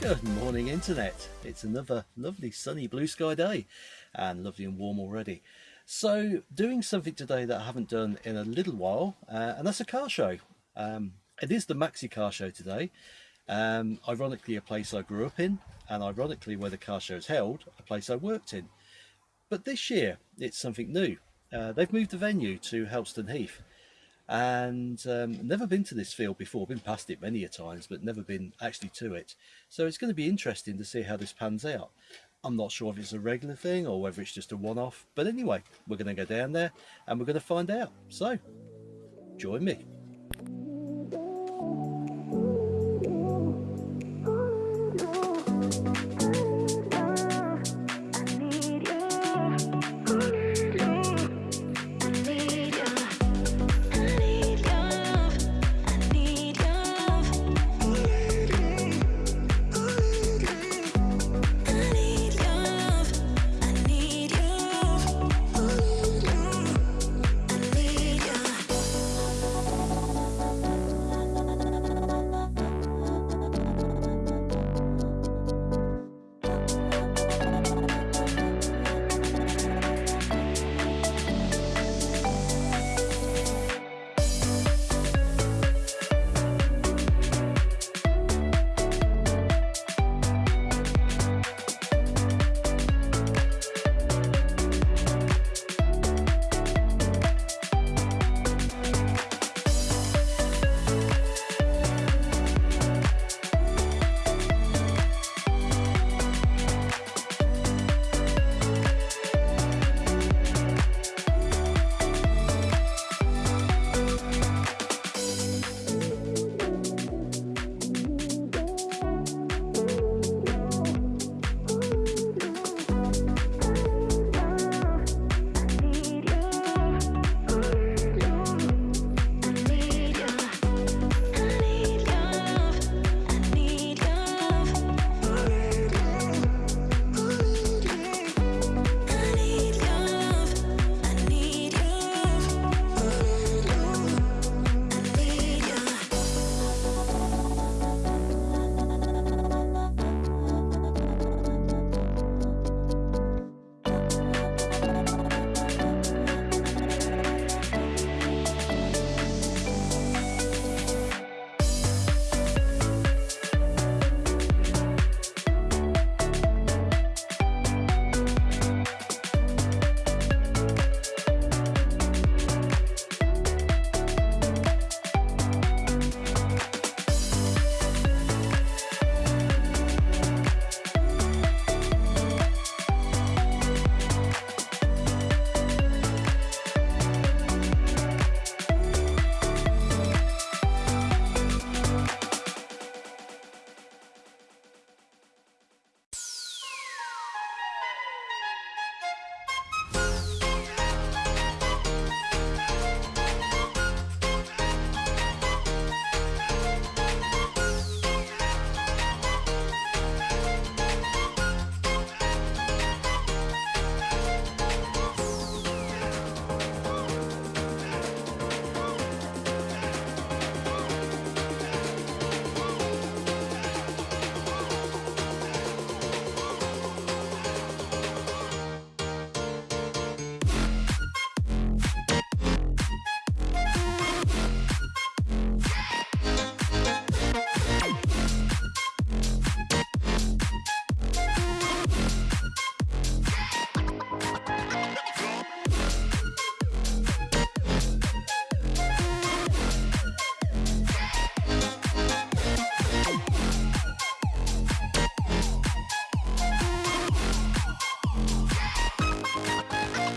Good morning internet. It's another lovely sunny blue sky day and lovely and warm already. So doing something today that I haven't done in a little while uh, and that's a car show. Um, it is the Maxi car show today. Um, ironically a place I grew up in and ironically where the car show is held, a place I worked in. But this year it's something new. Uh, they've moved the venue to Helston Heath and um, never been to this field before, been past it many a times, but never been actually to it. So it's going to be interesting to see how this pans out. I'm not sure if it's a regular thing or whether it's just a one-off, but anyway, we're going to go down there and we're going to find out. So, join me.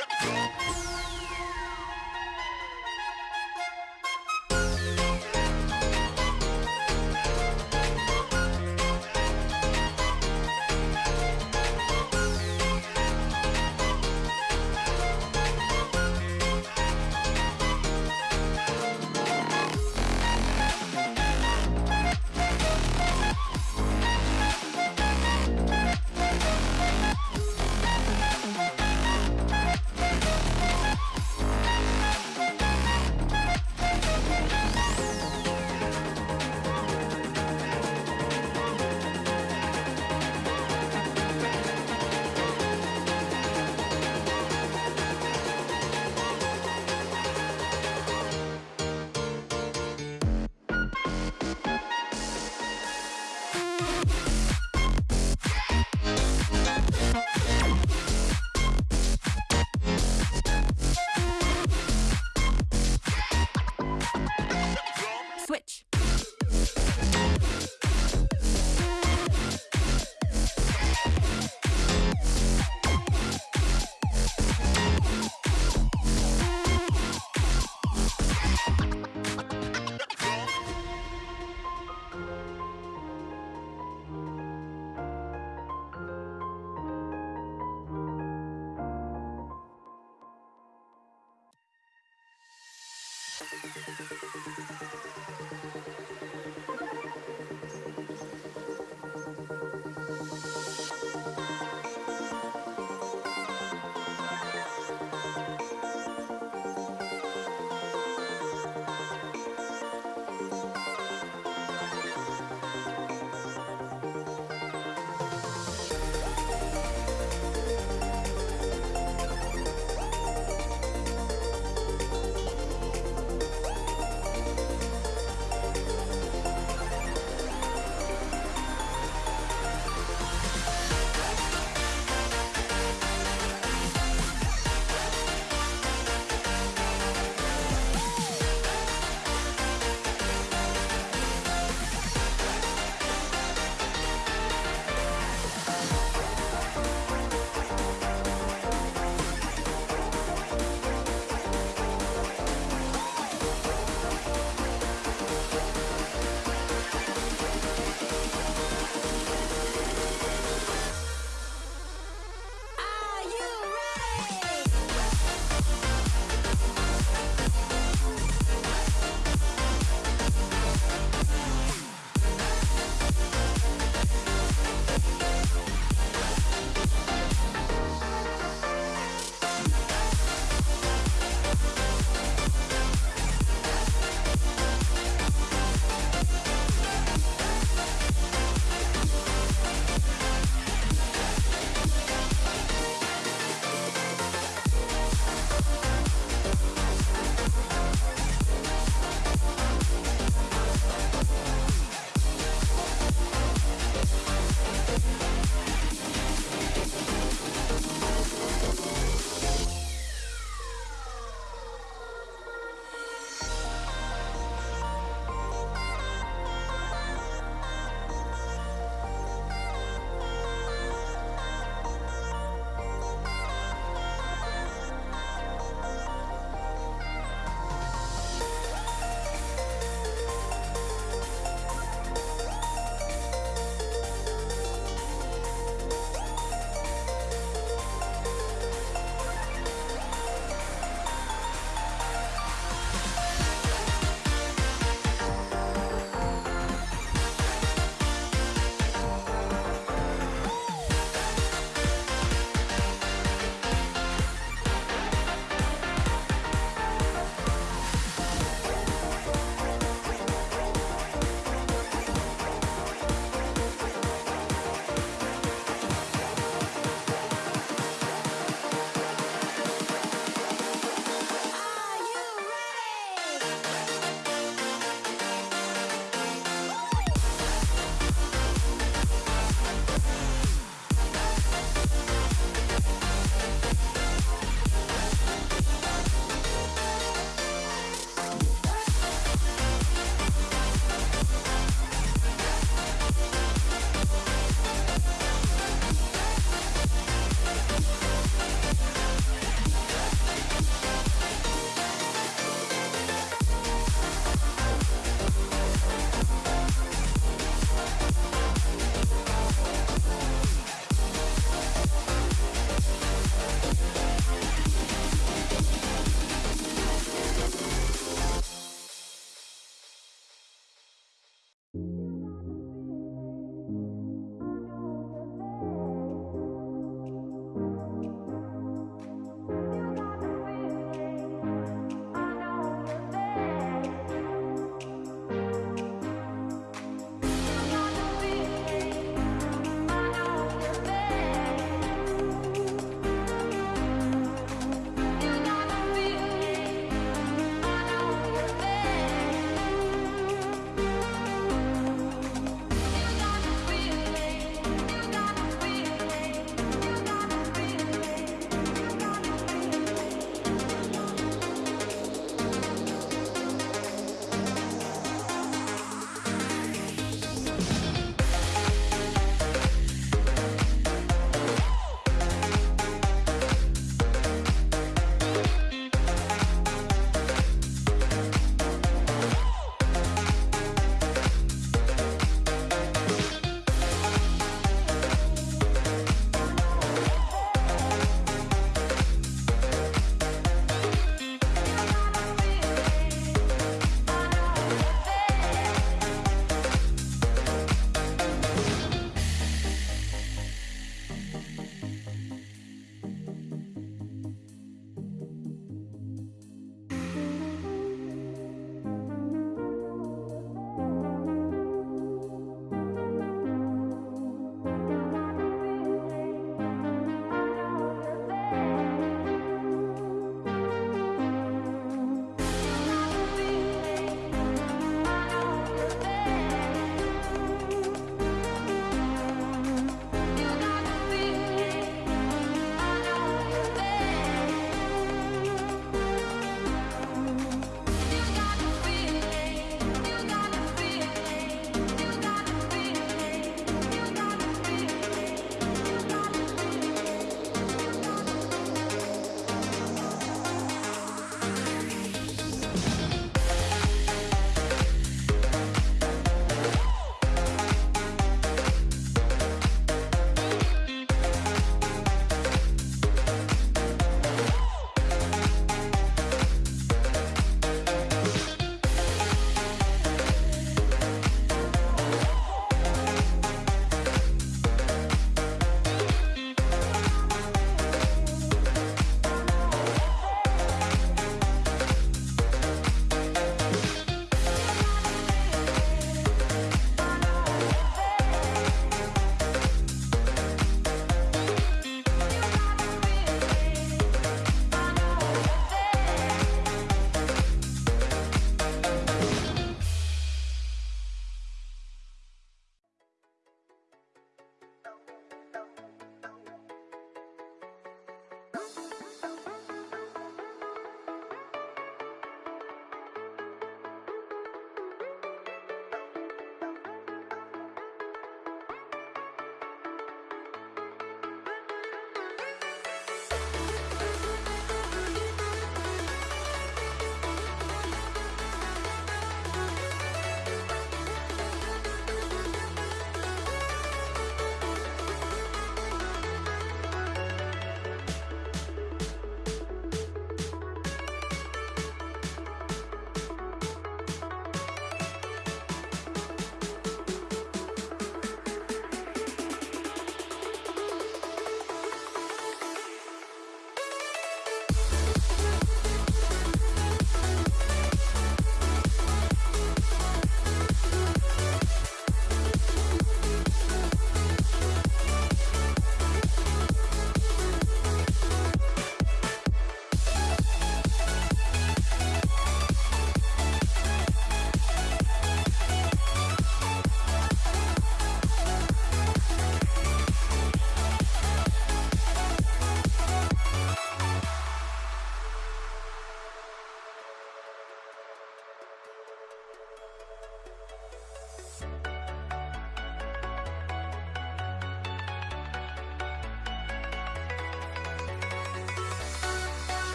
Yeah.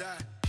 Die.